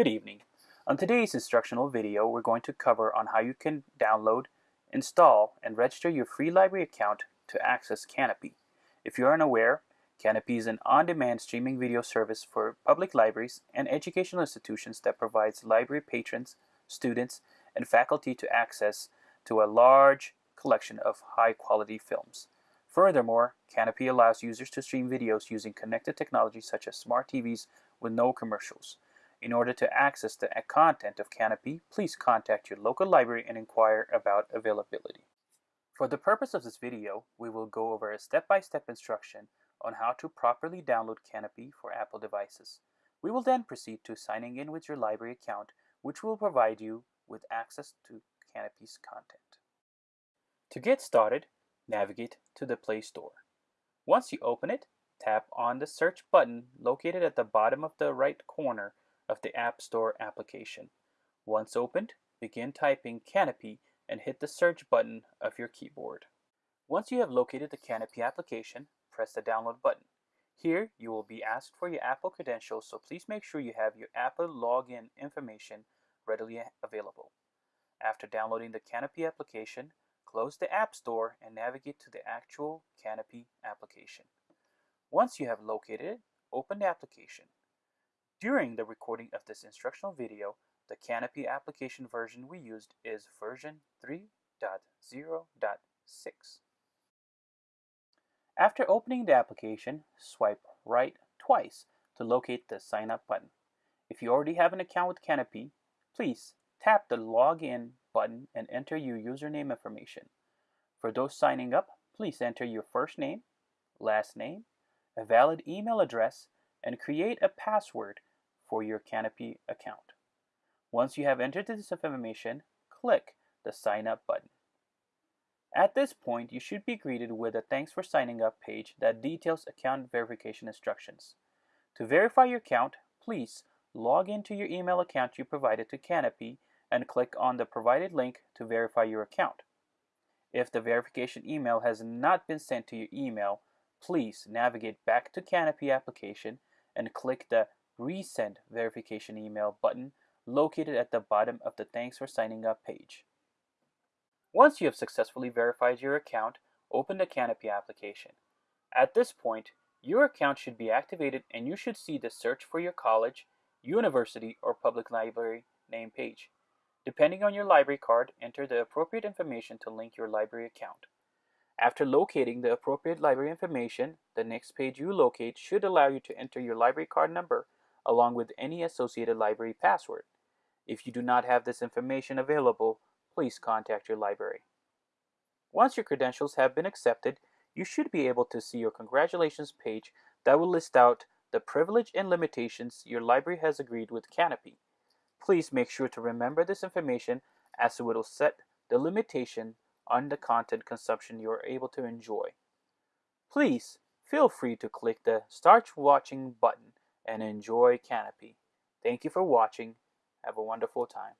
Good evening. On today's instructional video, we're going to cover on how you can download, install, and register your free library account to access Kanopy. If you are unaware, Kanopy is an on-demand streaming video service for public libraries and educational institutions that provides library patrons, students, and faculty to access to a large collection of high-quality films. Furthermore, Kanopy allows users to stream videos using connected technology such as smart TVs with no commercials. In order to access the content of Kanopy, please contact your local library and inquire about availability. For the purpose of this video, we will go over a step-by-step -step instruction on how to properly download Kanopy for Apple devices. We will then proceed to signing in with your library account, which will provide you with access to Kanopy's content. To get started, navigate to the Play Store. Once you open it, tap on the search button located at the bottom of the right corner of the App Store application. Once opened, begin typing Kanopy and hit the search button of your keyboard. Once you have located the Kanopy application, press the download button. Here, you will be asked for your Apple credentials, so please make sure you have your Apple login information readily available. After downloading the Kanopy application, close the App Store and navigate to the actual Kanopy application. Once you have located it, open the application. During the recording of this instructional video, the Kanopy application version we used is version 3.0.6. After opening the application, swipe right twice to locate the Sign Up button. If you already have an account with Kanopy, please tap the Login button and enter your username information. For those signing up, please enter your first name, last name, a valid email address, and create a password for your Kanopy account. Once you have entered this information, click the Sign Up button. At this point, you should be greeted with a Thanks for Signing Up page that details account verification instructions. To verify your account, please log into your email account you provided to Kanopy and click on the provided link to verify your account. If the verification email has not been sent to your email, please navigate back to Kanopy application and click the Resend Verification Email button located at the bottom of the Thanks for Signing Up page. Once you have successfully verified your account, open the Kanopy application. At this point, your account should be activated and you should see the Search for your college, university, or public library name page. Depending on your library card, enter the appropriate information to link your library account. After locating the appropriate library information, the next page you locate should allow you to enter your library card number along with any associated library password. If you do not have this information available, please contact your library. Once your credentials have been accepted, you should be able to see your congratulations page that will list out the privilege and limitations your library has agreed with Kanopy. Please make sure to remember this information as it will set the limitation on the content consumption you are able to enjoy. Please feel free to click the Start Watching button and enjoy Kanopy. Thank you for watching. Have a wonderful time.